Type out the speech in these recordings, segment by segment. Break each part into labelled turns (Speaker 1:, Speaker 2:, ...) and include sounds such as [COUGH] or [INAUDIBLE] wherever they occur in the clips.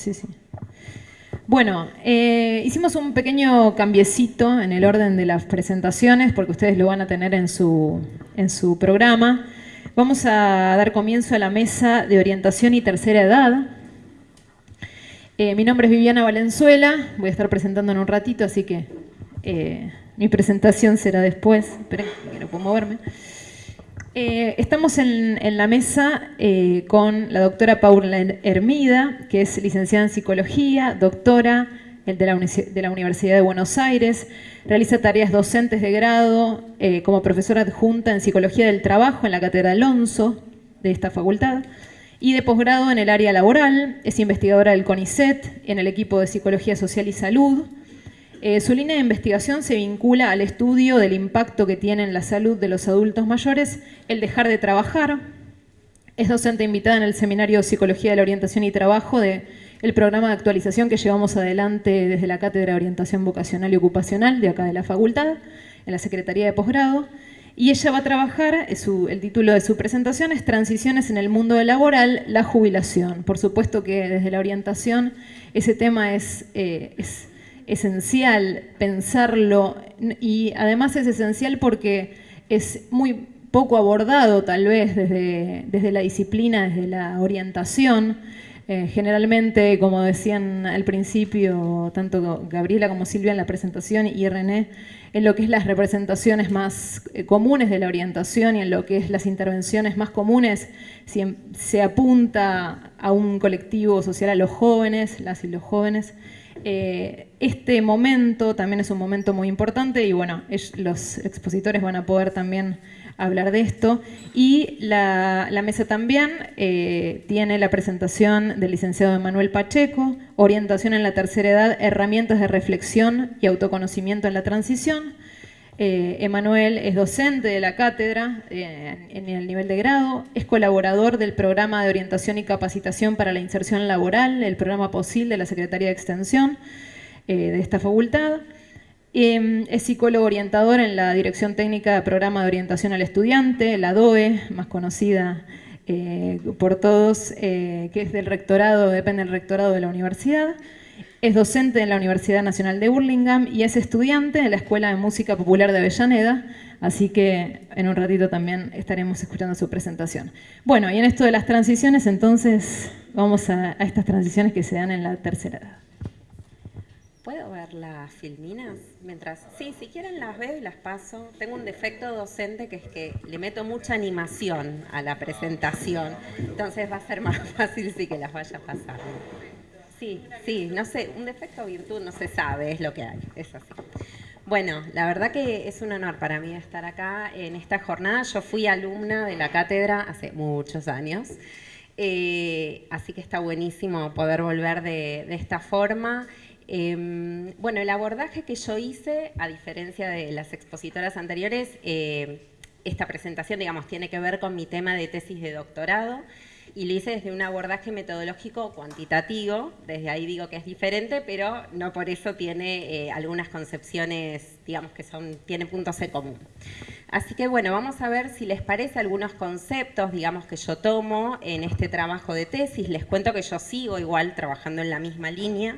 Speaker 1: Sí, sí. Bueno, eh, hicimos un pequeño cambiecito en el orden de las presentaciones, porque ustedes lo van a tener en su, en su programa. Vamos a dar comienzo a la mesa de orientación y tercera edad. Eh, mi nombre es Viviana Valenzuela, voy a estar presentando en un ratito, así que eh, mi presentación será después. Esperen que no puedo moverme. Eh, estamos en, la mesa eh, con la doctora Paula Hermida, que es licenciada en Psicología, doctora de la, Universidad de Buenos Aires, realiza tareas docentes de grado eh, como profesora adjunta en Psicología del Trabajo en la Cátedra Alonso de esta facultad y de posgrado en el área laboral, es investigadora del CONICET en el equipo de Psicología Social y Salud, eh, su línea de investigación se vincula al estudio del impacto que tiene en la salud de los adultos mayores el dejar de trabajar. Es docente invitada en el Seminario Psicología de la Orientación y Trabajo del programa de actualización que llevamos adelante desde la Cátedra de Orientación Vocacional y Ocupacional de acá de la Facultad, en la Secretaría de Posgrado. Y ella va a trabajar, el título de su presentación es Transiciones en el mundo laboral, la jubilación. Por supuesto que desde la orientación ese tema es, eh, es esencial pensarlo y además es esencial porque es muy poco abordado tal vez desde, desde la disciplina, desde la orientación. Eh, generalmente, como decían al principio, tanto Gabriela como Silvia en la presentación y René, en lo que es las representaciones más eh, comunes de la orientación y en lo que es las intervenciones más comunes, se apunta a un colectivo social a los jóvenes, las y los jóvenes, eh, este momento también es un momento muy importante y bueno, los expositores van a poder también hablar de esto. Y la, mesa también eh, tiene la presentación del licenciado Emanuel Pacheco, Orientación en la tercera edad, herramientas de reflexión y autoconocimiento en la transición. Eh, Emanuel es docente de la cátedra eh, en el nivel de grado, es colaborador del programa de orientación y capacitación para la inserción laboral, el programa POSIL de la Secretaría de Extensión eh, de esta facultad. Em, es psicólogo orientador en la Dirección Técnica de Programa de Orientación al Estudiante, la DOE, más conocida por todos, que es del rectorado, depende del rectorado de la universidad. Es docente en la Universidad Nacional de Burlingame y es estudiante de la Escuela de Música Popular de Avellaneda, así que en un ratito también estaremos escuchando su presentación. Bueno, y en esto de las transiciones, entonces vamos a, estas transiciones que se dan en la tercera edad.
Speaker 2: ¿Puedo ver las filminas? Mientras, sí, si quieren las veo y las paso. Tengo un defecto docente que es que le meto mucha animación a la presentación, entonces va a ser [LAUGHS] más fácil si que las vaya pasando. Sí, sí, no sé, un defecto o virtud no se sabe, es lo que hay, es así. Bueno, la verdad que es un honor para mí estar acá en esta jornada. Yo fui alumna de la cátedra hace muchos años, eh, así que está buenísimo poder volver de, esta forma. Em, bueno, el abordaje que yo hice, a diferencia de las expositoras anteriores, eh, esta presentación, digamos, tiene que ver con mi tema de tesis de doctorado y lo hice desde un abordaje metodológico cuantitativo, desde ahí digo que es diferente, pero no por eso tiene eh, algunas concepciones, digamos que son, tiene puntos en común. Así que bueno, vamos a ver si les parece algunos conceptos, digamos, que yo tomo en este trabajo de tesis. Les cuento que yo sigo igual trabajando en la misma línea,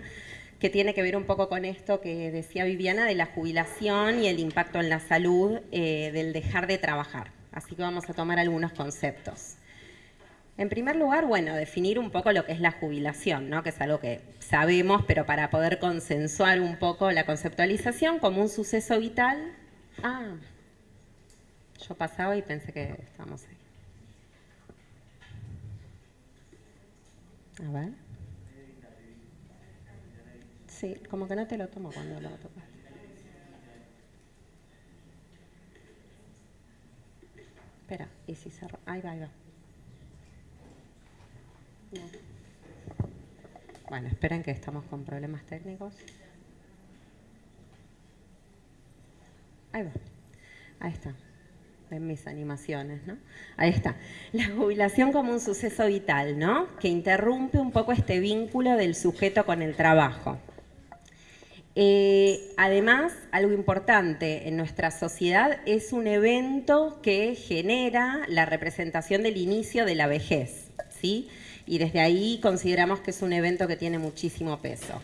Speaker 2: que tiene que ver un poco con esto que decía Viviana de la jubilación y el impacto en la salud eh, del dejar de trabajar. Así que vamos a tomar algunos conceptos. En primer lugar, bueno, definir un poco lo que es la jubilación, ¿no? que es algo que sabemos, pero para poder consensuar un poco la conceptualización como un suceso vital. Ah, yo pasaba y pensé que estábamos ahí. A ver. Sí, como que no te lo tomo cuando lo tocas. Espera, y si cerro. Ahí va, ahí va. Bueno, esperen que estamos con problemas técnicos. Ahí va. Ahí está. En mis animaciones, ¿no? Ahí está. La jubilación como un suceso vital, ¿no? Que interrumpe un poco este vínculo del sujeto con el trabajo. Eh, además, algo importante en nuestra sociedad es un evento que genera la representación del inicio de la vejez, ¿sí? Y desde ahí consideramos que es un evento que tiene muchísimo peso.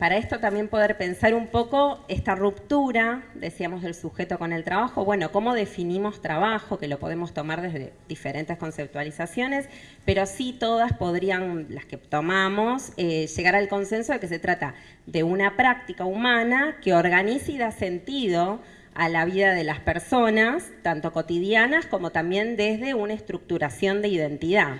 Speaker 2: Para esto también poder pensar un poco esta ruptura, decíamos, del sujeto con el trabajo. Bueno, ¿cómo definimos trabajo? Que lo podemos tomar desde diferentes conceptualizaciones, pero sí todas podrían, las que tomamos, eh, llegar al consenso de que se trata de una práctica humana que organiza y da sentido a la vida de las personas, tanto cotidianas como también desde una estructuración de identidad.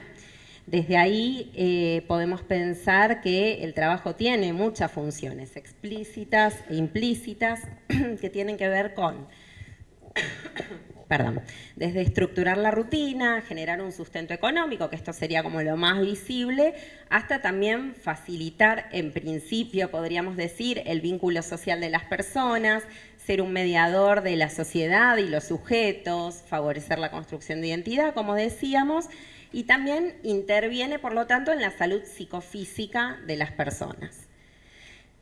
Speaker 2: Desde ahí eh, podemos pensar que el trabajo tiene muchas funciones explícitas e implícitas [CLEARS THROAT] que tienen que ver con, [COUGHS] perdón, desde estructurar la rutina, generar un sustento económico, que esto sería como lo más visible, hasta también facilitar, en principio podríamos decir, el vínculo social de las personas, ser un mediador de la sociedad y los sujetos, favorecer la construcción de identidad, como decíamos, y también interviene, por lo tanto, en la salud psicofísica de las personas.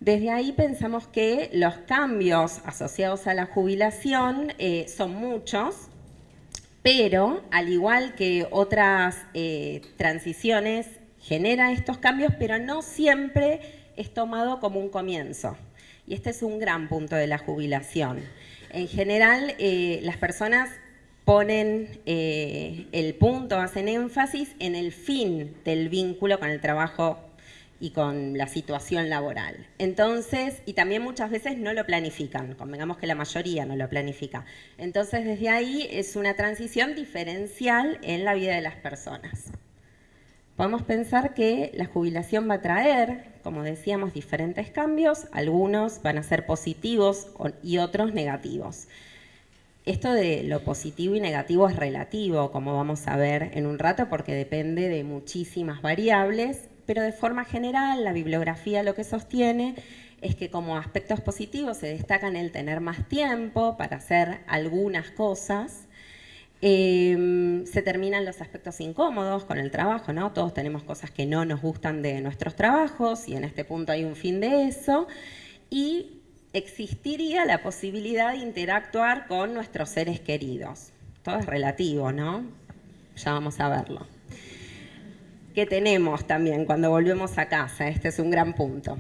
Speaker 2: Desde ahí pensamos que los cambios asociados a la jubilación eh, son muchos, pero al igual que otras eh, transiciones, genera estos cambios, pero no siempre es tomado como un comienzo. Y este es un gran punto de la jubilación. En general, eh, las personas ponen eh, el punto, hacen énfasis en el fin del vínculo con el trabajo y con la situación laboral. Entonces, y también muchas veces no lo planifican, convengamos que la mayoría no lo planifica. Entonces, desde ahí es una transición diferencial en la vida de las personas. Podemos pensar que la jubilación va a traer, como decíamos, diferentes cambios, algunos van a ser positivos y otros negativos. Esto de lo positivo y negativo es relativo, como vamos a ver en un rato, porque depende de muchísimas variables, pero de forma general la bibliografía lo que sostiene es que como aspectos positivos se destacan el tener más tiempo para hacer algunas cosas, em, se terminan los aspectos incómodos con el trabajo, ¿no? Todos tenemos cosas que no nos gustan de nuestros trabajos y en este punto hay un fin de eso. Y existiría la posibilidad de interactuar con nuestros seres queridos. Todo es relativo, ¿no? Ya vamos a verlo. ¿Qué tenemos también cuando volvemos a casa? Este es un gran punto.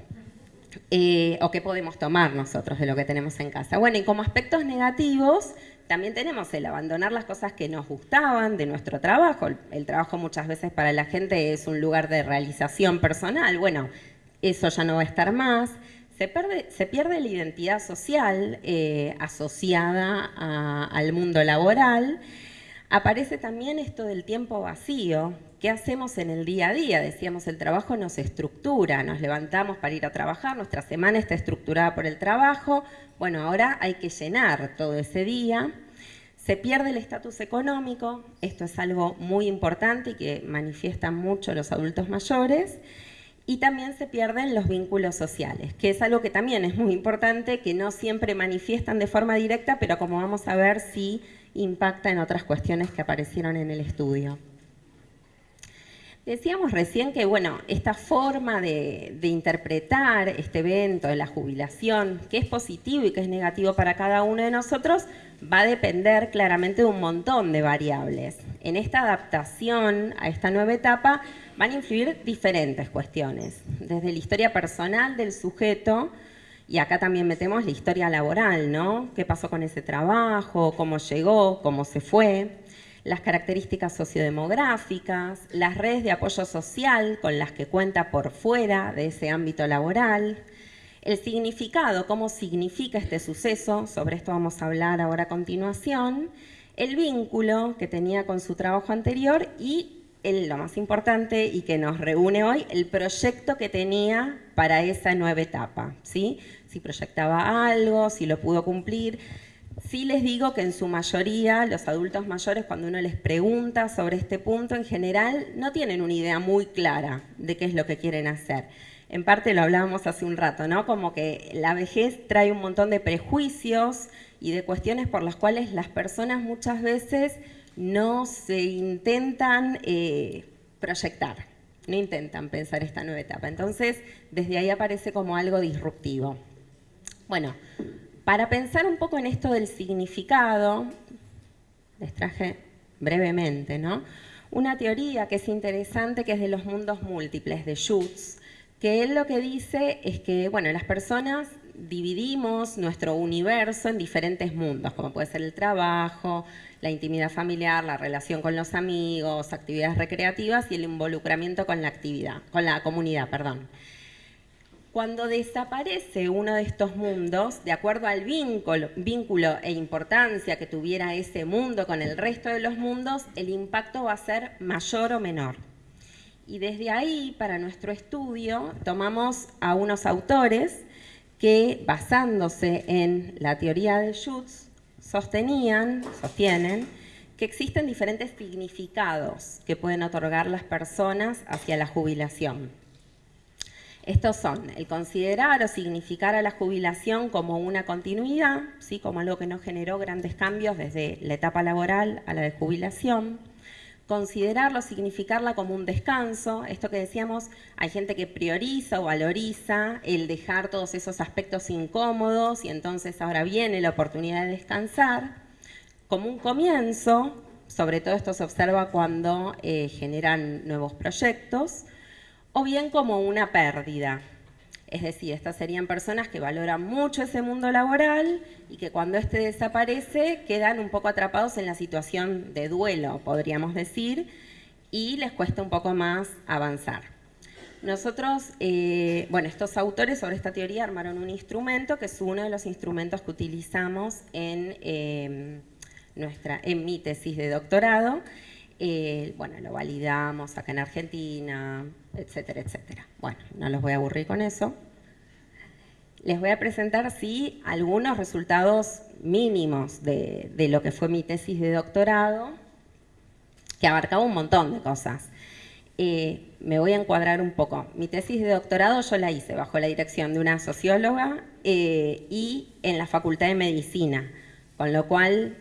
Speaker 2: Eh, o qué podemos tomar nosotros de lo que tenemos en casa. Bueno, y como aspectos negativos, también tenemos el abandonar las cosas que nos gustaban de nuestro trabajo. el trabajo muchas veces para la gente es un lugar de realización personal. Bueno, eso ya no va a estar más se pierde, la identidad social eh, asociada al mundo laboral. Aparece también esto del tiempo vacío. ¿Qué hacemos en el día a día? Decíamos, el trabajo nos estructura, nos levantamos para ir a trabajar, nuestra semana está estructurada por el trabajo. Bueno, ahora hay que llenar todo ese día. Se pierde el estatus económico, esto es algo muy importante y que manifiestan mucho los adultos mayores y también se pierden los vínculos sociales, que es algo que también es muy importante, que no siempre manifiestan de forma directa, pero como vamos a ver, sí impacta en otras cuestiones que aparecieron en el estudio. Decíamos recién que, bueno, esta forma de, interpretar este evento de la jubilación, que es positivo y que es negativo para cada uno de nosotros, va a depender claramente de un montón de variables. En esta adaptación a esta nueva etapa van a influir diferentes cuestiones, desde la historia personal del sujeto, y acá también metemos la historia laboral, ¿no? ¿Qué pasó con ese trabajo? ¿Cómo llegó? ¿Cómo se fue? Las características sociodemográficas, las redes de apoyo social con las que cuenta por fuera de ese ámbito laboral, el significado, cómo significa este suceso, sobre esto vamos a hablar ahora a continuación, el vínculo que tenía con su trabajo anterior y lo más importante y que nos reúne hoy, el proyecto que tenía para esa nueva etapa, ¿sí? Si proyectaba algo, si lo pudo cumplir, Sí les digo que en su mayoría los adultos mayores cuando uno les pregunta sobre este punto en general no tienen una idea muy clara de qué es lo que quieren hacer. En parte lo hablábamos hace un rato, ¿no? Como que la vejez trae un montón de prejuicios y de cuestiones por las cuales las personas muchas veces no se intentan eh, proyectar, no intentan pensar esta nueva etapa. Entonces, desde ahí aparece como algo disruptivo. Bueno, para pensar un poco en esto del significado, les traje brevemente, ¿no? una teoría que es interesante, que es de los mundos múltiples, de Schutz, que él lo que dice es que, bueno, las personas dividimos nuestro universo en diferentes mundos, como puede ser el trabajo, la intimidad familiar, la relación con los amigos, actividades recreativas y el involucramiento con la actividad, con la comunidad, perdón. Cuando desaparece uno de estos mundos, de acuerdo al vínculo, vínculo, e importancia que tuviera ese mundo con el resto de los mundos, el impacto va a ser mayor o menor. Y desde ahí, para nuestro estudio, tomamos a unos autores que, basándose en la teoría de Schutz, sostenían, sostienen, que existen diferentes significados que pueden otorgar las personas hacia la jubilación. Estos son el considerar o significar a la jubilación como una continuidad, ¿sí? como algo que no generó grandes cambios desde la etapa laboral a la de jubilación. Considerarlo, significarla como un descanso, esto que decíamos, hay gente que prioriza o valoriza el dejar todos esos aspectos incómodos y entonces ahora viene la oportunidad de descansar, como un comienzo, sobre todo esto se observa cuando eh, generan nuevos proyectos, o bien como una pérdida. Es decir, estas serían personas que valoran mucho ese mundo laboral y que cuando éste desaparece quedan un poco atrapados en la situación de duelo, podríamos decir, y les cuesta un poco más avanzar. Nosotros, eh, bueno, estos autores sobre esta teoría armaron un instrumento que es uno de los instrumentos que utilizamos en, eh, nuestra, en mi tesis de doctorado eh, bueno, lo validamos acá en Argentina, etcétera, etcétera. Bueno, no los voy a aburrir con eso. Les voy a presentar, sí, algunos resultados mínimos de, lo que fue mi tesis de doctorado, que abarcaba un montón de cosas. Eh, me voy a encuadrar un poco. Mi tesis de doctorado yo la hice bajo la dirección de una socióloga eh, y en la Facultad de Medicina, con lo cual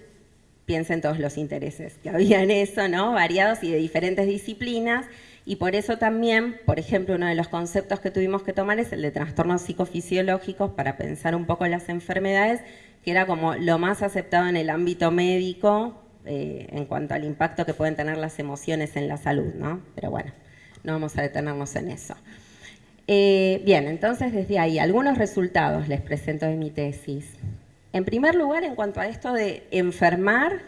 Speaker 2: piensen todos los intereses que había en [LAUGHS] eso, ¿no? Variados y de diferentes disciplinas. Y por eso también, por ejemplo, uno de los conceptos que tuvimos que tomar es el de trastornos psicofisiológicos para pensar un poco en las enfermedades, que era como lo más aceptado en el ámbito médico eh, en cuanto al impacto que pueden tener las emociones en la salud, ¿no? Pero bueno, no vamos a detenernos en eso. Eh, bien, entonces desde ahí, algunos resultados les presento de mi tesis. En primer lugar, en cuanto a esto de enfermar,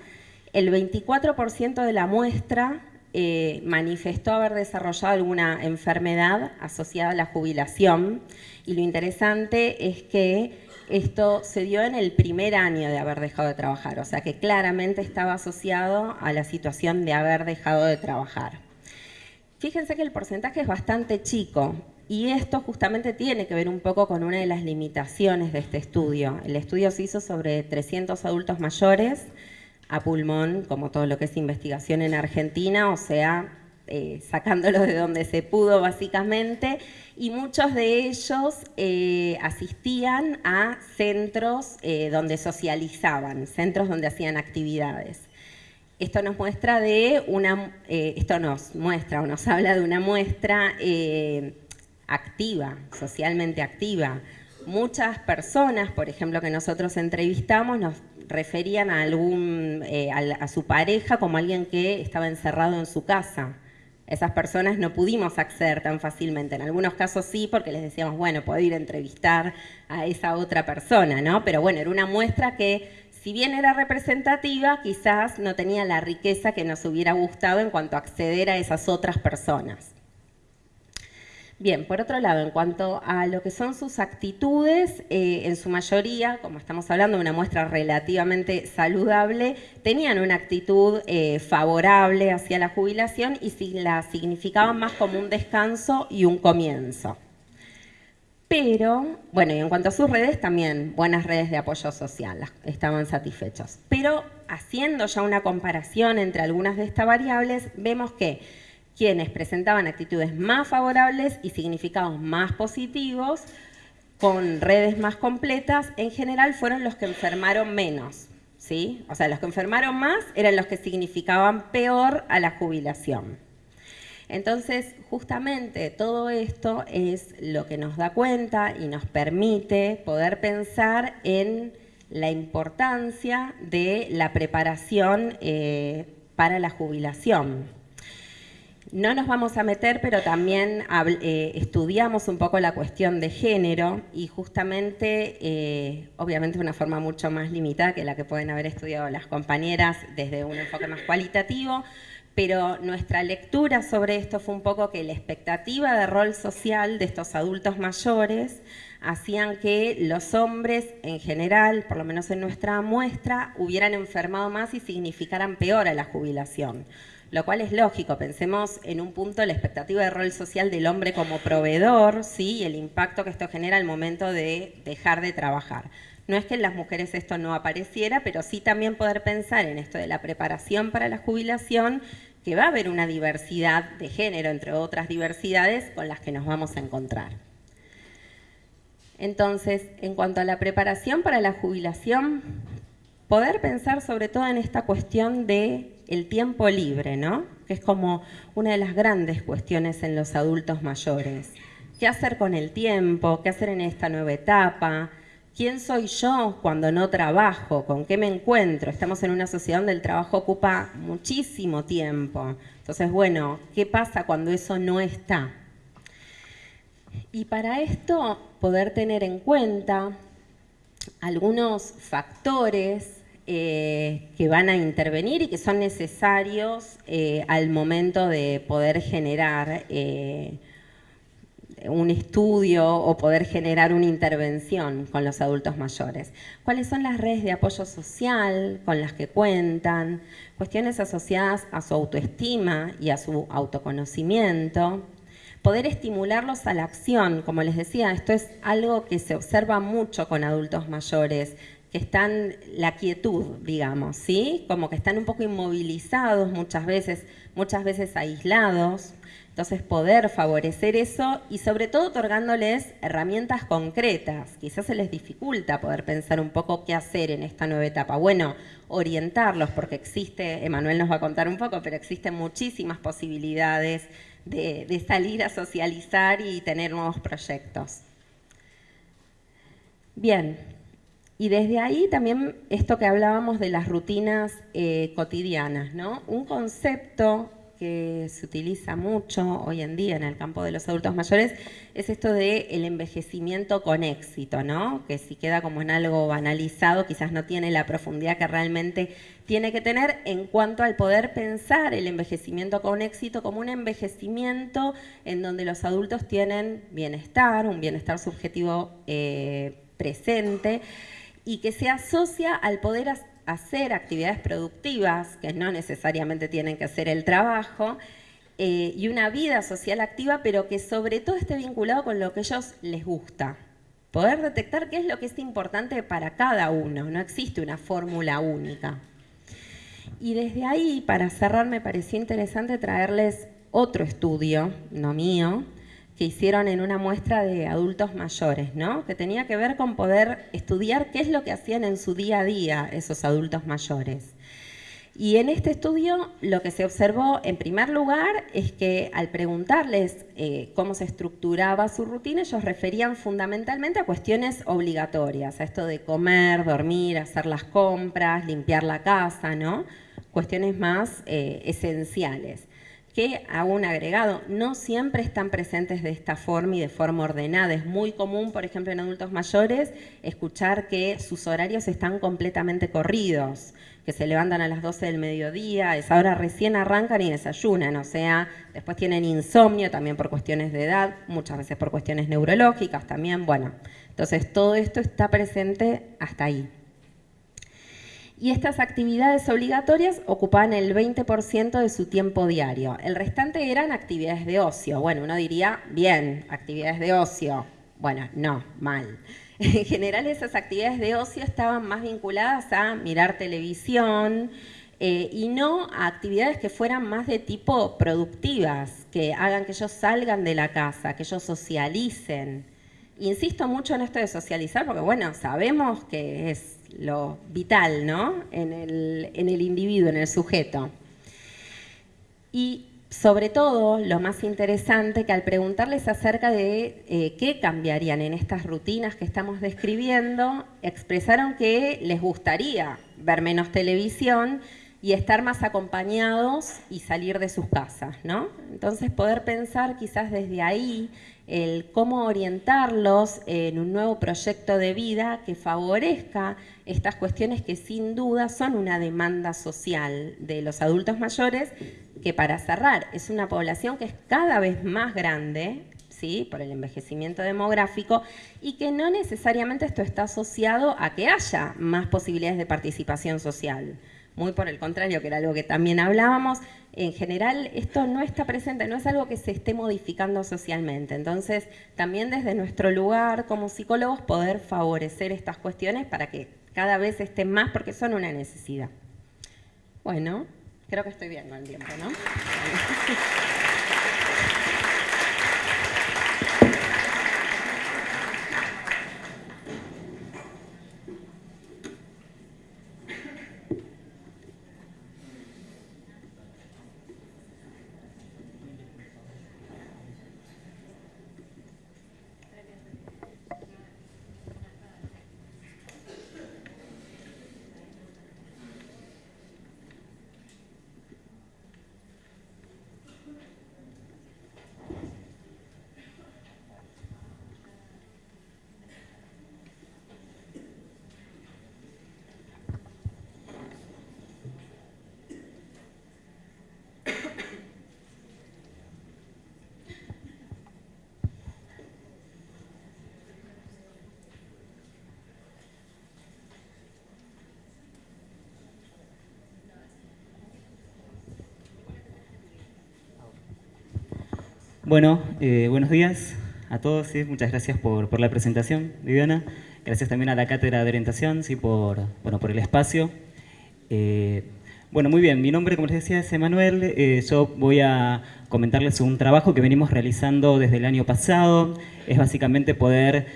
Speaker 2: el 24% de la muestra eh, manifestó haber desarrollado alguna enfermedad asociada a la jubilación. Y lo interesante es que esto se dio en el primer año de haber dejado de trabajar, o sea que claramente estaba asociado a la situación de haber dejado de trabajar. Fíjense que el porcentaje es bastante chico, y esto justamente tiene que ver un poco con una de las limitaciones de este estudio. El estudio se hizo sobre 300 adultos mayores a pulmón, como todo lo que es investigación en Argentina, o sea, eh, sacándolos de donde se pudo básicamente, y muchos de ellos eh, asistían a centros eh, donde socializaban, centros donde hacían actividades. Esto nos muestra de una, esto nos muestra o nos habla de una muestra activa, socialmente activa. Muchas personas, por ejemplo, que nosotros entrevistamos, nos referían a, algún, eh, a, su pareja como alguien que estaba encerrado en su casa. Esas personas no pudimos acceder tan fácilmente. En algunos casos sí, porque les decíamos, bueno, puedo ir a entrevistar a esa otra persona, ¿no? Pero bueno, era una muestra que, si bien era representativa, quizás no tenía la riqueza que nos hubiera gustado en cuanto a acceder a esas otras personas. Bien, por otro lado, en cuanto a lo que son sus actitudes, eh, en su mayoría, como estamos hablando de una muestra relativamente saludable, tenían una actitud eh, favorable hacia la jubilación y la significaban más como un descanso y un comienzo. Pero, bueno, y en cuanto a sus redes, también buenas redes de apoyo social, estaban satisfechos. Pero haciendo ya una comparación entre algunas de estas variables, vemos que quienes presentaban actitudes más favorables y significados más positivos, con redes más completas, en general fueron los que enfermaron menos. ¿sí? O sea, los que enfermaron más eran los que significaban peor a la jubilación. Entonces, justamente todo esto es lo que nos da cuenta y nos permite poder pensar en la importancia de la preparación eh, para la jubilación. No nos vamos a meter, pero también eh, estudiamos un poco la cuestión de género y justamente, eh, obviamente de una forma mucho más limitada que la que pueden haber estudiado las compañeras desde un enfoque más cualitativo, pero nuestra lectura sobre esto fue un poco que la expectativa de rol social de estos adultos mayores hacían que los hombres en general, por lo menos en nuestra muestra, hubieran enfermado más y significaran peor a la jubilación lo cual es lógico. Pensemos en un punto la expectativa de rol social del hombre como proveedor, ¿sí? y el impacto que esto genera al momento de dejar de trabajar. No es que en las mujeres esto no apareciera, pero sí también poder pensar en esto de la preparación para la jubilación, que va a haber una diversidad de género, entre otras diversidades, con las que nos vamos a encontrar. Entonces, en cuanto a la preparación para la jubilación, poder pensar sobre todo en esta cuestión de el tiempo libre, ¿no? Que es como una de las grandes cuestiones en los adultos mayores. ¿Qué hacer con el tiempo? ¿Qué hacer en esta nueva etapa? ¿Quién soy yo cuando no trabajo? ¿Con qué me encuentro? Estamos en una sociedad donde el trabajo ocupa muchísimo tiempo. Entonces, bueno, ¿qué pasa cuando eso no está? Y para esto, poder tener en cuenta algunos factores eh, que van a intervenir y que son necesarios eh, al momento de poder generar eh, un estudio o poder generar una intervención con los adultos mayores. ¿Cuáles son las redes de apoyo social con las que cuentan? Cuestiones asociadas a su autoestima y a su autoconocimiento. Poder estimularlos a la acción, como les decía, esto es algo que se observa mucho con adultos mayores que están la quietud, digamos, ¿sí? Como que están un poco inmovilizados muchas veces, muchas veces aislados. Entonces poder favorecer eso y sobre todo otorgándoles herramientas concretas. Quizás se les dificulta poder pensar un poco qué hacer en esta nueva etapa. Bueno, orientarlos porque existe, Emanuel nos va a contar un poco, pero existen muchísimas posibilidades de, de salir a socializar y tener nuevos proyectos. Bien, y desde ahí también esto que hablábamos de las rutinas eh, cotidianas, ¿no? Un concepto que se utiliza mucho hoy en día en el campo de los adultos mayores es esto de el envejecimiento con éxito, ¿no? Que si queda como en algo banalizado, quizás no tiene la profundidad que realmente tiene que tener en cuanto al poder pensar el envejecimiento con éxito como un envejecimiento en donde los adultos tienen bienestar, un bienestar subjetivo eh, presente y que se asocia al poder hacer actividades productivas, que no necesariamente tienen que hacer el trabajo, eh, y una vida social activa, pero que sobre todo esté vinculado con lo que a ellos les gusta. Poder detectar qué es lo que es importante para cada uno, no existe una fórmula única. Y desde ahí, para cerrar, me pareció interesante traerles otro estudio, no mío, que hicieron en una muestra de adultos mayores, ¿no? que tenía que ver con poder estudiar qué es lo que hacían en su día a día esos adultos mayores. Y en este estudio lo que se observó en primer lugar es que al preguntarles eh, cómo se estructuraba su rutina, ellos referían fundamentalmente a cuestiones obligatorias, a esto de comer, dormir, hacer las compras, limpiar la casa, ¿no? cuestiones más eh, esenciales que hago un agregado, no siempre están presentes de esta forma y de forma ordenada. Es muy común, por ejemplo, en adultos mayores, escuchar que sus horarios están completamente corridos, que se levantan a las 12 del mediodía, esa hora recién arrancan y desayunan, o sea, después tienen insomnio también por cuestiones de edad, muchas veces por cuestiones neurológicas también, bueno. Entonces, todo esto está presente hasta ahí y estas actividades obligatorias ocupaban el 20% de su tiempo diario. El restante eran actividades de ocio. Bueno, uno diría, bien, actividades de ocio. Bueno, no, mal. [LAUGHS] En general esas actividades de ocio estaban más vinculadas a mirar televisión eh, y no a actividades que fueran más de tipo productivas, que hagan que ellos salgan de la casa, que ellos socialicen. Insisto mucho en esto de socializar porque, bueno, sabemos que es lo vital, ¿no? En el, individuo, en el sujeto. Y sobre todo, lo más interesante, que al preguntarles acerca de eh, qué cambiarían en estas rutinas que estamos describiendo, expresaron que les gustaría ver menos televisión y estar más acompañados y salir de sus casas, ¿no? Entonces poder pensar quizás desde ahí el cómo orientarlos en un nuevo proyecto de vida que favorezca estas cuestiones que sin duda son una demanda social de los adultos mayores, que para cerrar es una población que es cada vez más grande, ¿sí? por el envejecimiento demográfico, y que no necesariamente esto está asociado a que haya más posibilidades de participación social muy por el contrario, que era algo que también hablábamos, en general esto no está presente, no es algo que se esté modificando socialmente. Entonces, también desde nuestro lugar como psicólogos poder favorecer estas cuestiones para que cada vez estén más porque son una necesidad. Bueno, creo que estoy bien con el tiempo, ¿no?
Speaker 3: Bueno, eh, buenos días a todos, muchas gracias por, la presentación, Viviana. Gracias también a la Cátedra de Orientación ¿sí? por, bueno, por el espacio. Eh, bueno, muy bien, mi nombre, como les decía, es Emanuel. Eh, yo voy a comentarles un trabajo que venimos realizando desde el año pasado. Es básicamente poder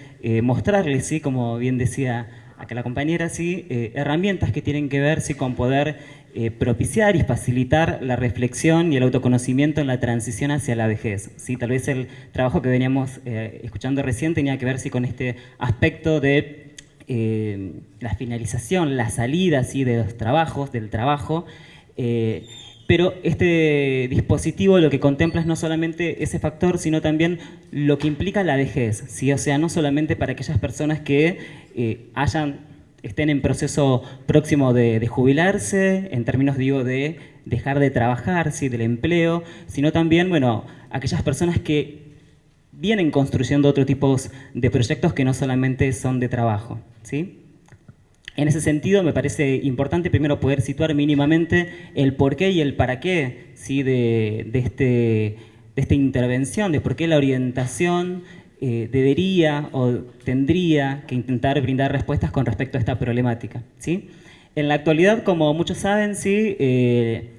Speaker 3: mostrarles, ¿sí? como bien decía acá la compañera, ¿sí? herramientas que tienen que ver ¿sí? con poder eh, propiciar y facilitar la reflexión y el autoconocimiento en la transición hacia la vejez. ¿sí? Tal vez el trabajo que veníamos eh, escuchando recién tenía que ver ¿sí? con este aspecto de eh, la finalización, la salida ¿sí? de los trabajos, del trabajo, pero este dispositivo lo que contempla es no solamente ese factor, sino también lo que implica la vejez, ¿sí? o sea, no solamente para aquellas personas que hayan estén en proceso próximo de, jubilarse, en términos, digo, de dejar de trabajar, ¿sí? del empleo, sino también, bueno, aquellas personas que vienen construyendo otro tipo de proyectos que no solamente son de trabajo, ¿sí? En ese sentido, me parece importante primero poder situar mínimamente el porqué y el para qué ¿sí? de, de, este, de esta intervención, de por qué la orientación eh, debería o tendría que intentar brindar respuestas con respecto a esta problemática. ¿sí? En la actualidad, como muchos saben, sí, eh,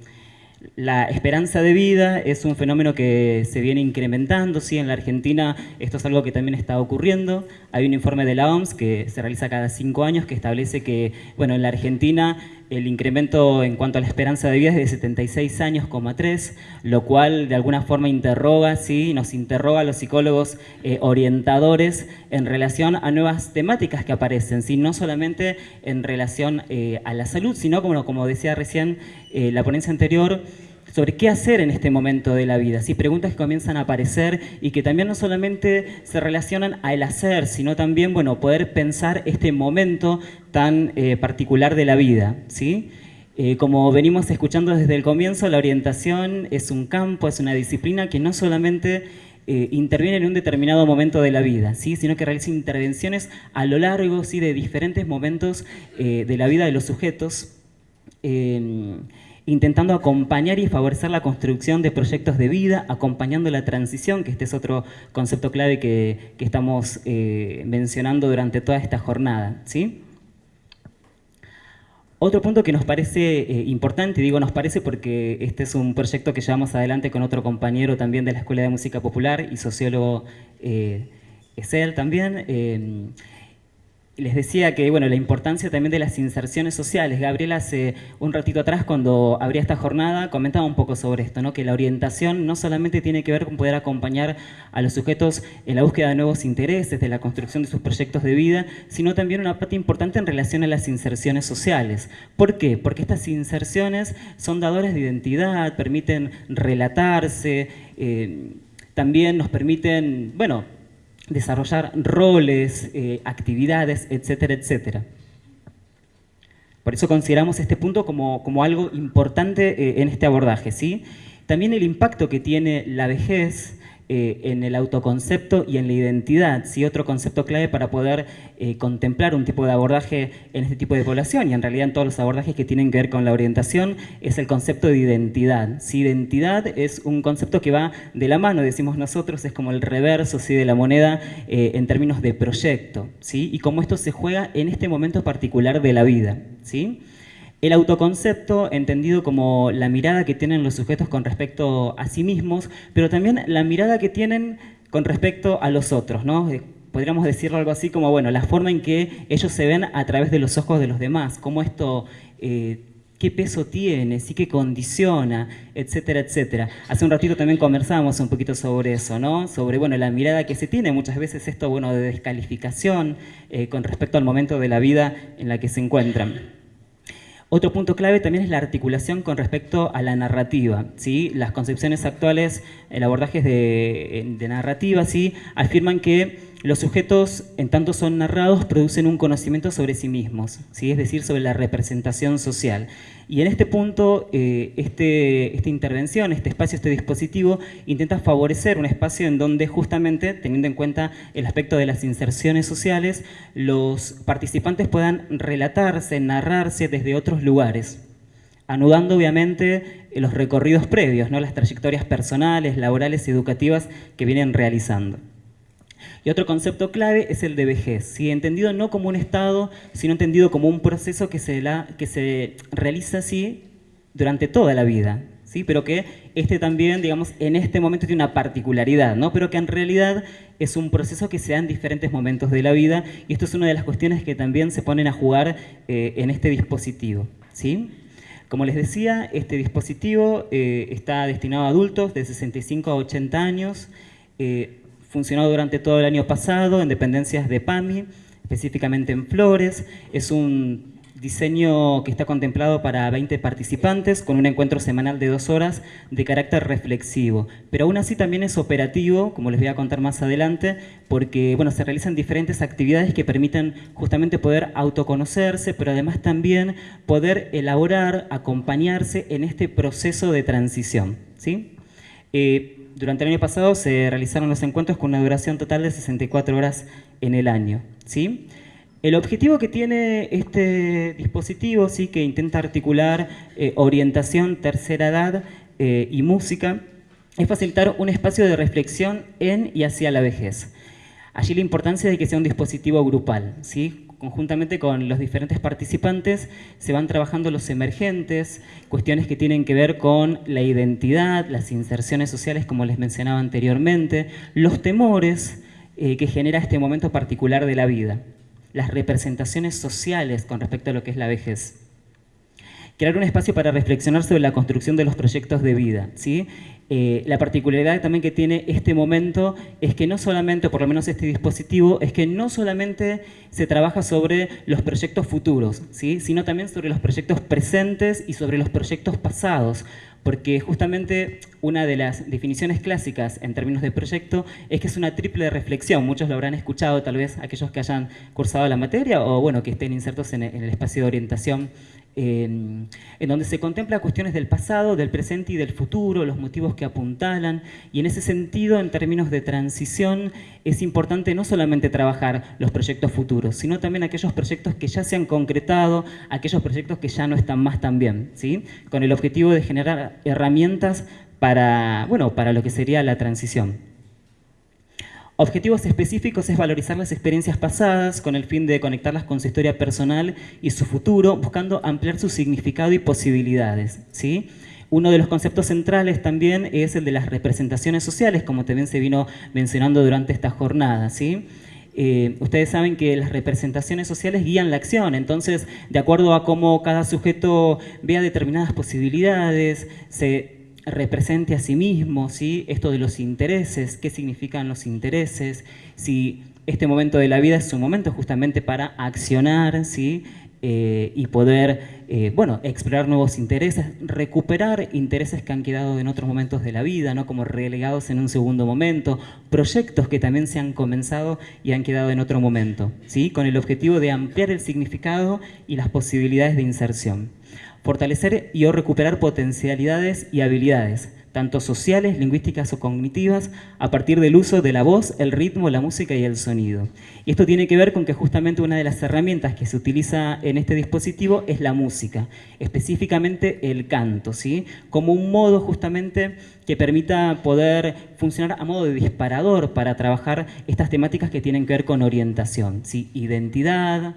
Speaker 3: la esperanza de vida es un fenómeno que se viene incrementando, sí, en la Argentina esto es algo que también está ocurriendo. Hay un informe de la OMS que se realiza cada cinco años que establece que, bueno, en la Argentina el incremento en cuanto a la esperanza de vida es de 76 años, 3, lo cual de alguna forma interroga, ¿sí? nos interroga a los psicólogos eh, orientadores en relación a nuevas temáticas que aparecen, ¿sí? no solamente en relación eh, a la salud, sino como, como decía recién eh, la ponencia anterior, sobre qué hacer en este momento de la vida, ¿sí? preguntas que comienzan a aparecer y que también no solamente se relacionan al hacer, sino también bueno, poder pensar este momento tan eh, particular de la vida. ¿sí? Eh, como venimos escuchando desde el comienzo, la orientación es un campo, es una disciplina que no solamente eh, interviene en un determinado momento de la vida, ¿sí? sino que realiza intervenciones a lo largo ¿sí? de diferentes momentos de la vida de los sujetos intentando acompañar y favorecer la construcción de proyectos de vida, acompañando la transición, que este es otro concepto clave que, estamos eh, mencionando durante toda esta jornada. ¿sí? Otro punto que nos parece eh, importante, digo nos parece porque este es un proyecto que llevamos adelante con otro compañero también de la Escuela de Música Popular y sociólogo eh, es él también, les decía que, bueno, la importancia también de las inserciones sociales. Gabriela hace un ratito atrás, cuando abría esta jornada, comentaba un poco sobre esto, ¿no? que la orientación no solamente tiene que ver con poder acompañar a los sujetos en la búsqueda de nuevos intereses, de la construcción de sus proyectos de vida, sino también una parte importante en relación a las inserciones sociales. ¿Por qué? Porque estas inserciones son dadores de identidad, permiten relatarse, eh, también nos permiten, bueno, desarrollar roles, eh, actividades, etcétera, etcétera. Por eso consideramos este punto como, como algo importante eh, en este abordaje. ¿sí? También el impacto que tiene la vejez eh, en el autoconcepto y en la identidad, ¿sí? otro concepto clave para poder eh, contemplar un tipo de abordaje en este tipo de población y en realidad en todos los abordajes que tienen que ver con la orientación es el concepto de identidad. ¿sí? Identidad es un concepto que va de la mano, decimos nosotros, es como el reverso ¿sí? de la moneda eh, en términos de proyecto ¿sí? y cómo esto se juega en este momento particular de la vida. ¿sí? El autoconcepto, entendido como la mirada que tienen los sujetos con respecto a sí mismos, pero también la mirada que tienen con respecto a los otros, ¿no? Eh, podríamos decirlo algo así como, bueno, la forma en que ellos se ven a través de los ojos de los demás, cómo esto... Eh, qué peso tiene, sí que condiciona, etcétera, etcétera. Hace un ratito también conversábamos un poquito sobre eso, ¿no? Sobre, bueno, la mirada que se tiene, muchas veces esto, bueno, de descalificación eh, con respecto al momento de la vida en la que se encuentran. Otro punto clave también es la articulación con respecto a la narrativa. ¿sí? Las concepciones actuales, el abordaje de, de narrativa, ¿sí? afirman que los sujetos, en tanto son narrados, producen un conocimiento sobre sí mismos, ¿sí? es decir, sobre la representación social. Y en este punto, eh, este, esta intervención, este espacio, este dispositivo, intenta favorecer un espacio en donde justamente, teniendo en cuenta el aspecto de las inserciones sociales, los participantes puedan relatarse, narrarse desde otros lugares, anudando obviamente los recorridos previos, ¿no? las trayectorias personales, laborales y educativas que vienen realizando. Y otro concepto clave es el de vejez, entendido no como un estado, sino entendido como un proceso que se, que se realiza así durante toda la vida, ¿sí? pero que este también, digamos, en este momento tiene una particularidad, ¿no? pero que en realidad es un proceso que se da en diferentes momentos de la vida y esto es una de las cuestiones que también se ponen a jugar eh, en este dispositivo. ¿sí? Como les decía, este dispositivo eh, está destinado a adultos de 65 a 80 años, eh, funcionó durante todo el año pasado en dependencias de PAMI, específicamente en Flores. Es un diseño que está contemplado para 20 participantes con un encuentro semanal de dos horas de carácter reflexivo. Pero aún así también es operativo, como les voy a contar más adelante, porque bueno, se realizan diferentes actividades que permiten justamente poder autoconocerse, pero además también poder elaborar, acompañarse en este proceso de transición. ¿sí? Eh, durante el año pasado se realizaron los encuentros con una duración total de 64 horas en el año. ¿sí? El objetivo que tiene este dispositivo, ¿sí? que intenta articular eh, orientación, tercera edad eh, y música, es facilitar un espacio de reflexión en y hacia la vejez. Allí la importancia de que sea un dispositivo grupal, ¿sí? Conjuntamente con los diferentes participantes se van trabajando los emergentes, cuestiones que tienen que ver con la identidad, las inserciones sociales como les mencionaba anteriormente, los temores eh, que genera este momento particular de la vida, las representaciones sociales con respecto a lo que es la vejez crear un espacio para reflexionar sobre la construcción de los proyectos de vida. ¿sí? Eh, la particularidad también que tiene este momento es que no solamente, por lo menos este dispositivo, es que no solamente se trabaja sobre los proyectos futuros, ¿sí? sino también sobre los proyectos presentes y sobre los proyectos pasados, porque justamente una de las definiciones clásicas en términos de proyecto es que es una triple reflexión. Muchos lo habrán escuchado, tal vez aquellos que hayan cursado la materia o bueno, que estén insertos en el espacio de orientación en donde se contempla cuestiones del pasado, del presente y del futuro, los motivos que apuntalan, y en ese sentido, en términos de transición, es importante no solamente trabajar los proyectos futuros, sino también aquellos proyectos que ya se han concretado, aquellos proyectos que ya no están más tan bien, ¿sí? con el objetivo de generar herramientas para, bueno, para lo que sería la transición. Objetivos específicos es valorizar las experiencias pasadas con el fin de conectarlas con su historia personal y su futuro, buscando ampliar su significado y posibilidades. ¿sí? Uno de los conceptos centrales también es el de las representaciones sociales, como también se vino mencionando durante esta jornada. ¿sí? eh, ustedes saben que las representaciones sociales guían la acción, entonces, de acuerdo a cómo cada sujeto vea determinadas posibilidades, se represente a sí mismo, ¿sí? esto de los intereses, qué significan los intereses, si este momento de la vida es un momento justamente para accionar, ¿sí? Eh, y poder, eh, bueno, explorar nuevos intereses, recuperar intereses que han quedado en otros momentos de la vida, ¿no? como relegados en un segundo momento, proyectos que también se han comenzado y han quedado en otro momento, ¿sí? con el objetivo de ampliar el significado y las posibilidades de inserción. Fortalecer y o recuperar potencialidades y habilidades, tanto sociales, lingüísticas o cognitivas, a partir del uso de la voz, el ritmo, la música y el sonido. Y esto tiene que ver con que justamente una de las herramientas que se utiliza en este dispositivo es la música, específicamente el canto, ¿sí? como un modo justamente que permita poder funcionar a modo de disparador para trabajar estas temáticas que tienen que ver con orientación, ¿sí? identidad,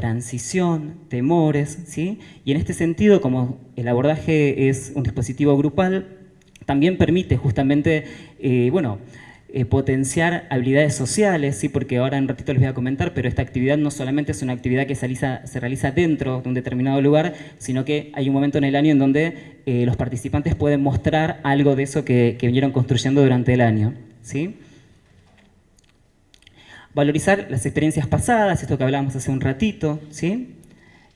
Speaker 3: transición, temores, ¿sí? y en este sentido, como el abordaje es un dispositivo grupal, también permite justamente, eh, bueno, eh, potenciar habilidades sociales, ¿sí? porque ahora en un ratito les voy a comentar, pero esta actividad no solamente es una actividad que se realiza, se realiza dentro de un determinado lugar, sino que hay un momento en el año en donde eh, los participantes pueden mostrar algo de eso que, que vinieron construyendo durante el año. ¿sí? Valorizar las experiencias pasadas, esto que hablábamos hace un ratito, ¿sí?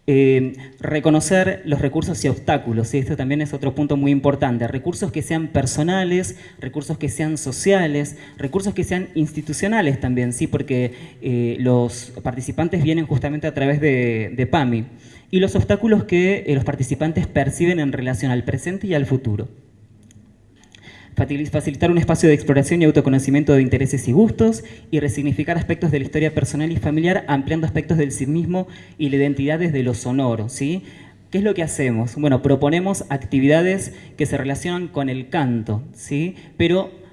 Speaker 3: Eh, reconocer los recursos y obstáculos, y esto también es otro punto muy importante. Recursos que sean personales, recursos que sean sociales, recursos que sean institucionales también, ¿sí? porque eh, los participantes vienen justamente a través de, PAMI. Y los obstáculos que eh, los participantes perciben en relación al presente y al futuro facilitar un espacio de exploración y autoconocimiento de intereses y gustos, y resignificar aspectos de la historia personal y familiar, ampliando aspectos del sí mismo y la identidad desde lo sonoro. ¿sí? ¿Qué es lo que hacemos? Bueno, proponemos actividades que se relacionan con el canto, ¿sí? pero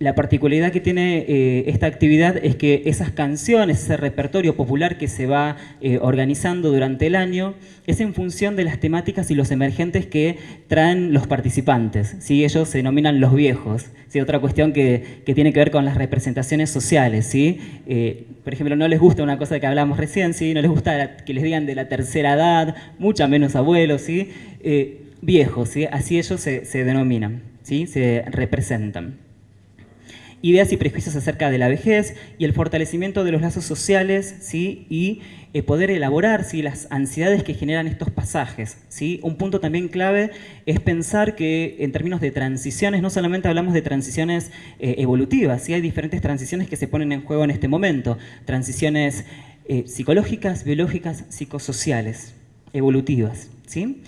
Speaker 3: la particularidad que tiene eh, esta actividad es que esas canciones, ese repertorio popular que se va eh, organizando durante el año, es en función de las temáticas y los emergentes que traen los participantes. ¿sí? Ellos se denominan los viejos. ¿sí? Otra cuestión que, tiene que ver con las representaciones sociales. ¿sí? Eh, por ejemplo, no les gusta una cosa que hablamos recién, ¿sí? no les gusta que les digan de la tercera edad, mucha menos abuelos, ¿sí? viejos, ¿sí? así ellos se, se denominan, ¿sí? se representan ideas y prejuicios acerca de la vejez y el fortalecimiento de los lazos sociales ¿sí? y eh, poder elaborar ¿sí? las ansiedades que generan estos pasajes. ¿sí? Un punto también clave es pensar que en términos de transiciones, no solamente hablamos de transiciones eh, evolutivas, ¿sí? hay diferentes transiciones que se ponen en juego en este momento, transiciones eh, psicológicas, biológicas, psicosociales, evolutivas. ¿sí?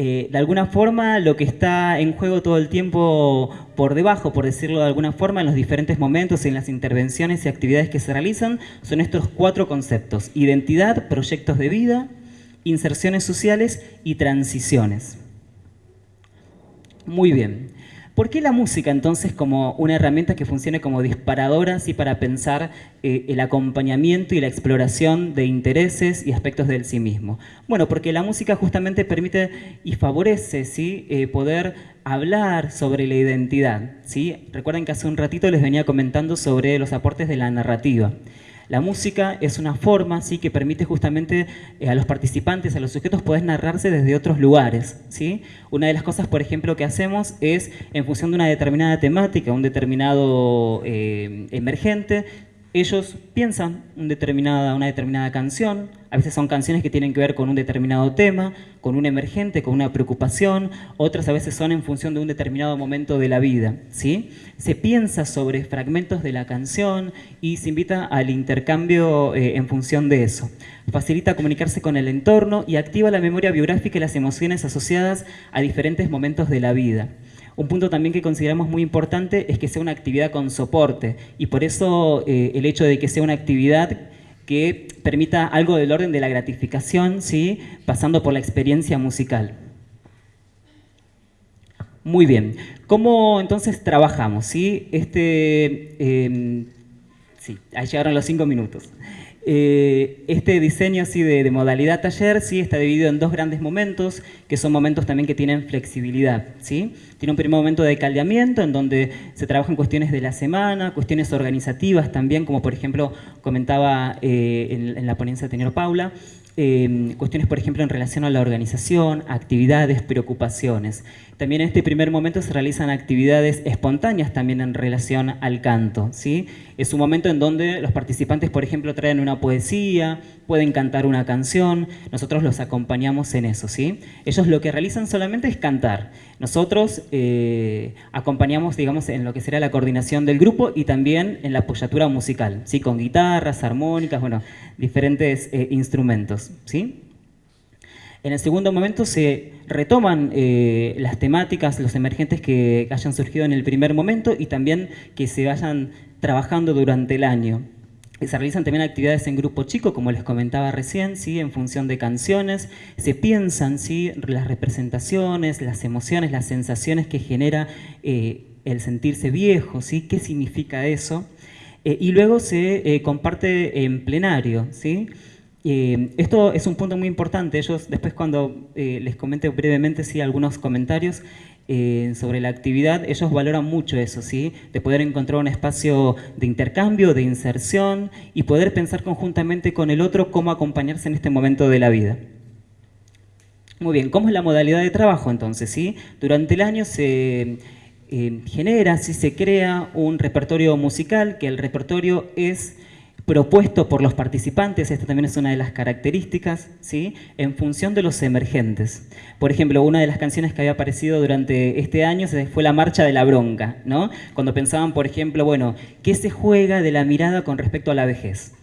Speaker 3: Eh, de alguna forma lo que está en juego todo el tiempo por debajo, por decirlo de alguna forma, en los diferentes momentos, en las intervenciones y actividades que se realizan, son estos cuatro conceptos. Identidad, proyectos de vida, inserciones sociales y transiciones. Muy bien. ¿Por qué la música entonces como una herramienta que funcione como disparadora así para pensar eh, el acompañamiento y la exploración de intereses y aspectos del sí mismo? Bueno, porque la música justamente permite y favorece ¿sí? Eh, poder hablar sobre la identidad. ¿sí? Recuerden que hace un ratito les venía comentando sobre los aportes de la narrativa. La música es una forma ¿sí? que permite justamente eh, a los participantes, a los sujetos, poder narrarse desde otros lugares. ¿sí? Una de las cosas, por ejemplo, que hacemos es, en función de una determinada temática, un determinado eh, emergente, ellos piensan una determinada canción, a veces son canciones que tienen que ver con un determinado tema, con un emergente, con una preocupación, otras a veces son en función de un determinado momento de la vida. ¿sí? Se piensa sobre fragmentos de la canción y se invita al intercambio eh, en función de eso. Facilita comunicarse con el entorno y activa la memoria biográfica y las emociones asociadas a diferentes momentos de la vida. Un punto también que consideramos muy importante es que sea una actividad con soporte y por eso eh, el hecho de que sea una actividad que permita algo del orden de la gratificación, ¿sí? pasando por la experiencia musical. Muy bien. ¿Cómo entonces trabajamos? ¿sí? Este, em, sí, ahí llegaron los cinco minutos. Eh, este diseño así de, modalidad taller sí está dividido en dos grandes momentos, que son momentos también que tienen flexibilidad. ¿sí? Tiene un primer momento de caldeamiento, en donde se trabajan cuestiones de la semana, cuestiones organizativas también, como por ejemplo comentaba eh, en, en, la ponencia de Paula, Em, cuestiones, por ejemplo, en relación a la organización, actividades, preocupaciones. También en este primer momento se realizan actividades espontáneas también en relación al canto. ¿sí? Es un momento en donde los participantes, por ejemplo, traen una poesía, pueden cantar una canción, nosotros los acompañamos en eso. ¿sí? Ellos lo que realizan solamente es cantar. Nosotros eh, acompañamos, digamos, en lo que será la coordinación del grupo y también en la apoyatura musical, ¿sí? con guitarras, armónicas, bueno, diferentes eh, instrumentos. ¿sí? En el segundo momento se retoman eh, las temáticas, los emergentes que hayan surgido en el primer momento y también que se vayan trabajando durante el año. Se realizan también actividades en grupo chico, como les comentaba recién, ¿sí? en función de canciones. Se piensan ¿sí? las representaciones, las emociones, las sensaciones que genera eh, el sentirse viejo, ¿sí? qué significa eso. Eh, y luego se comparte en plenario. ¿sí? Eh, esto es un punto muy importante. Ellos, después cuando eh, les comente brevemente sí, algunos comentarios eh, sobre la actividad, ellos valoran mucho eso, ¿sí? de poder encontrar un espacio de intercambio, de inserción y poder pensar conjuntamente con el otro cómo acompañarse en este momento de la vida. Muy bien, ¿cómo es la modalidad de trabajo entonces? ¿sí? Durante el año se genera, si se crea un repertorio musical, que el repertorio es propuesto por los participantes, esta también es una de las características, ¿sí? en función de los emergentes. Por ejemplo, una de las canciones que había aparecido durante este año fue La Marcha de la Bronca, ¿no? cuando pensaban, por ejemplo, bueno, ¿qué se juega de la mirada con respecto a la vejez?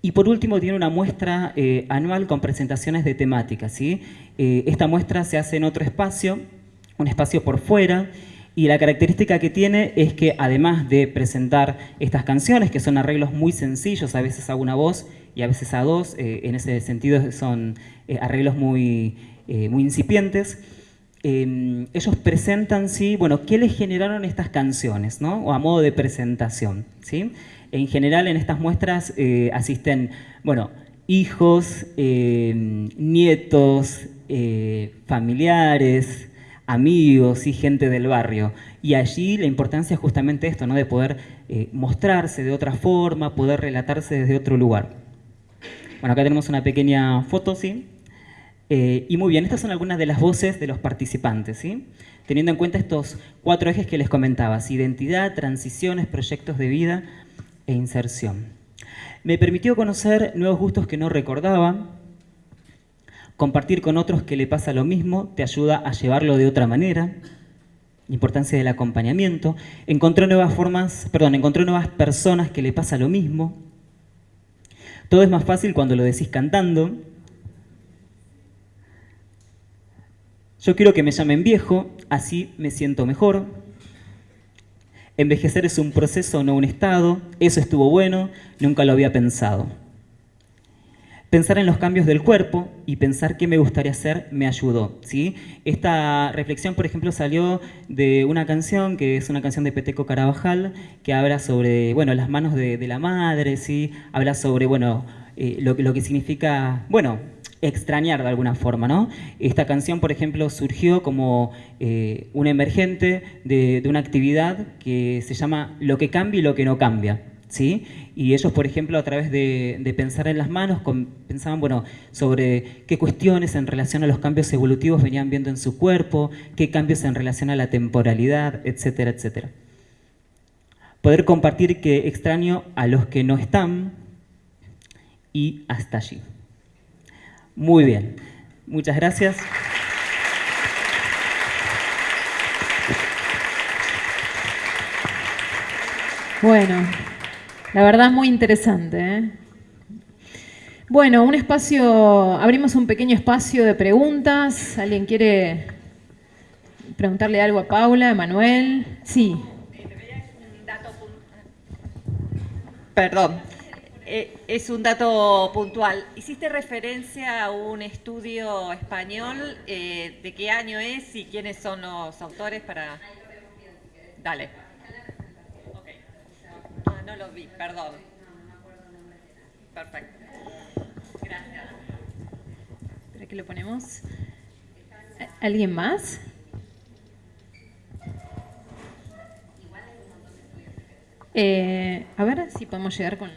Speaker 3: Y por último tiene una muestra eh, anual con presentaciones de temática. ¿sí? Eh, esta muestra se hace en otro espacio, un espacio por fuera, y la característica que tiene es que además de presentar estas canciones, que son arreglos muy sencillos, a veces a una voz y a veces a dos, eh, en ese sentido son eh, arreglos muy, eh, muy incipientes, em, ellos presentan, sí, bueno, qué les generaron estas canciones, ¿no? O a modo de presentación, ¿sí? En general en estas muestras asisten, bueno, hijos, em, nietos, familiares, amigos y gente del barrio. Y allí la importancia es justamente esto, ¿no? de poder eh, mostrarse de otra forma, poder relatarse desde otro lugar. Bueno, acá tenemos una pequeña foto, ¿sí? Eh, y muy bien, estas son algunas de las voces de los participantes, ¿sí? Teniendo en cuenta estos cuatro ejes que les comentaba, identidad, transiciones, proyectos de vida e inserción. Me permitió conocer nuevos gustos que no recordaba, Compartir con otros que le pasa lo mismo te ayuda a llevarlo de otra manera. importancia del acompañamiento. Encontró nuevas formas, perdón, encontró nuevas personas que le pasa lo mismo. Todo es más fácil cuando lo decís cantando. Yo quiero que me llamen viejo, así me siento mejor. Envejecer es un proceso, no un estado. Eso estuvo bueno, nunca lo había pensado. Pensar en los cambios del cuerpo y pensar qué me gustaría hacer me ayudó. ¿sí? Esta reflexión, por ejemplo, salió de una canción, que es una canción de Peteco Carabajal, que habla sobre bueno, las manos de, la madre, ¿sí? habla sobre bueno, eh, lo, que significa, bueno, extrañar de alguna forma. ¿no? Esta canción, por ejemplo, surgió como eh, un emergente de, de una actividad que se llama Lo que cambia y lo que no cambia. ¿sí? Y ellos, por ejemplo, a través de, pensar en las manos, pensaban bueno, sobre qué cuestiones en relación a los cambios evolutivos venían viendo en su cuerpo, qué cambios en relación a la temporalidad, etcétera, etcétera. Poder compartir que extraño a los que no están y hasta allí. Muy bien, muchas gracias.
Speaker 1: Bueno, la verdad muy interesante. ¿eh? Bueno, un espacio, abrimos un pequeño espacio de preguntas. ¿Alguien quiere preguntarle algo a Paula, a Manuel? Sí.
Speaker 4: Perdón, eh, es un dato puntual. Hiciste referencia a un estudio español, eh, ¿de qué año es y quiénes son los autores para...? Dale vi, perdón. Perfecto. Gracias.
Speaker 5: ¿Para qué lo ponemos? ¿Alguien más? Eh, a ver si podemos llegar con...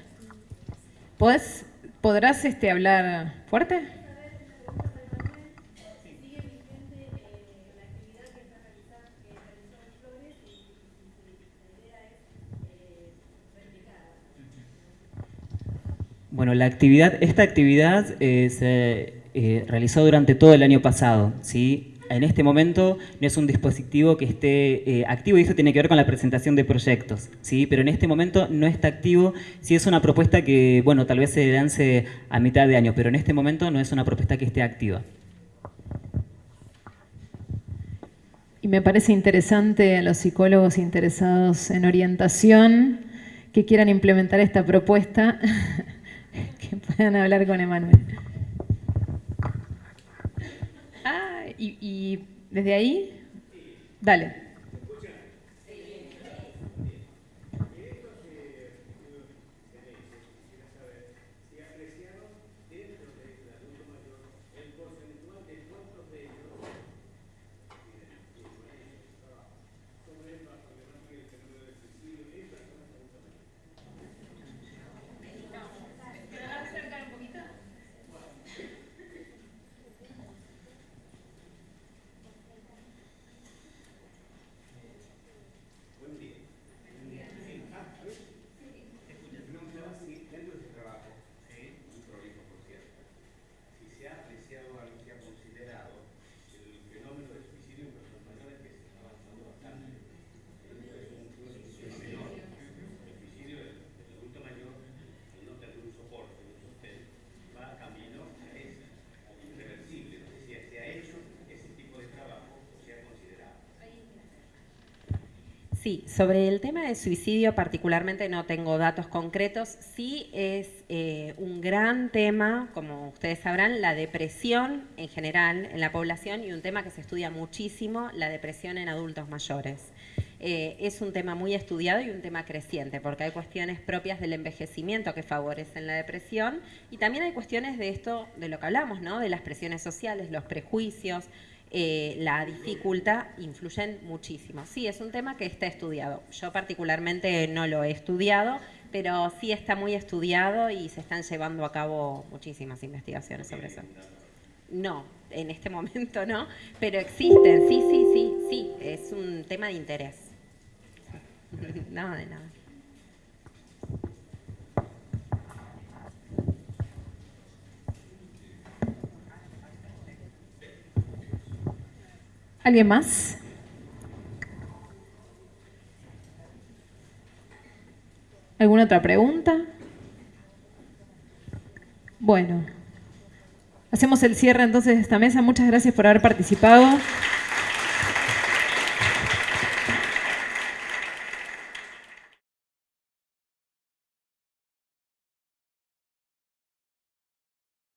Speaker 5: ¿Podés, ¿Podrás este, hablar fuerte?
Speaker 3: Bueno, la actividad, esta actividad eh, se eh, realizó durante todo el año pasado. ¿sí? En este momento no es un dispositivo que esté eh, activo y eso tiene que ver con la presentación de proyectos, ¿sí? pero en este momento no está activo. Sí es una propuesta que, bueno, tal vez se lance a mitad de año, pero en este momento no es una propuesta que esté activa.
Speaker 5: Y me parece interesante a los psicólogos interesados en orientación que quieran implementar esta propuesta [LAUGHS] que puedan hablar con Emanuel. Ah, y, y desde ahí, dale.
Speaker 2: Sí, sobre el tema de suicidio particularmente no tengo datos concretos. Sí es eh, un gran tema, como ustedes sabrán, la depresión en general en la población y un tema que se estudia muchísimo, la depresión en adultos mayores. Eh, es un tema muy estudiado y un tema creciente, porque hay cuestiones propias del envejecimiento que favorecen la depresión y también hay cuestiones de esto, de lo que hablamos, ¿no? de las presiones sociales, los prejuicios, eh, la dificultad influyen muchísimo. Sí, es un tema que está estudiado. Yo particularmente no lo he estudiado, pero sí está muy estudiado y se están llevando a cabo muchísimas investigaciones sobre eso. No, en este momento no, pero existen, sí, sí, sí, sí, es un tema de interés. [LAUGHS] No, de nada.
Speaker 5: ¿Alguien más? ¿Alguna otra pregunta? Bueno, hacemos el cierre entonces de esta mesa. Muchas gracias por haber participado.